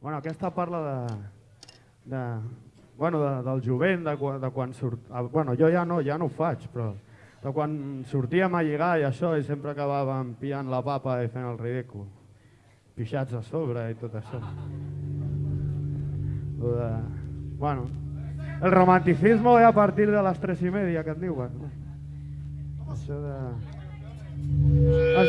Bueno, aquesta parla de, de, bueno, de, del jovent, de, de quan surt... ah, Bueno, jo ja no, ja no ho faig, però de quan sortíem a lligar i això i sempre acabàvem pillant la papa i fent el ridícul. Pixats a sobre i tot això. De, bueno, el romanticismo ve a partir de les tres i media, que et diuen. Això de...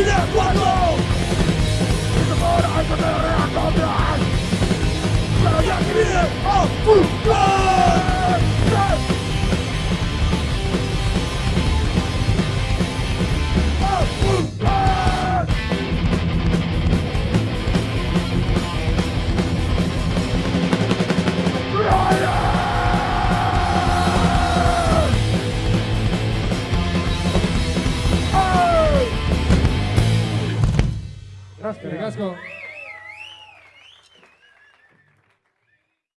¡Vive Casco. El casco.